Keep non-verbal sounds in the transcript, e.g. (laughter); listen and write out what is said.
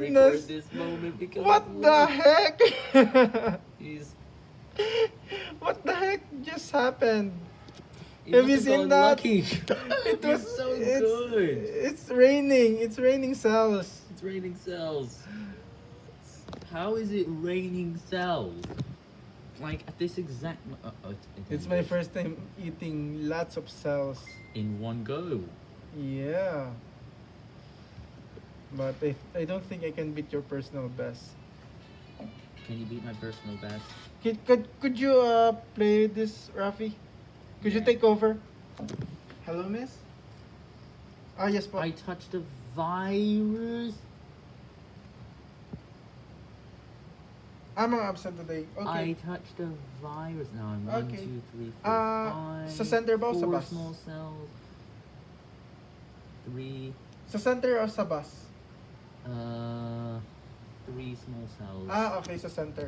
goodness. this moment What the heck? (laughs) What the heck just happened? he Have you seen that? (laughs) (laughs) It was so it's, good. It's raining. It's raining cells. It's raining cells. How is it raining cells? Like at this exact. Uh, uh, It's my first time eating lots of cells. In one go. Yeah. But I, I don't think I can beat your personal best. Can you beat my personal best? Could, could, could you uh, play this, Rafi? Could you take over? Hello, miss? Ah, yes, po. I touched a virus. I'm uh, absent today. I touched a virus. Now I'm one, Okay. two, three, four, Ah, five. sa center ba o sa bus? small cells. Three. Sa center o sa bus? Small cells. Ah, okay, sa center.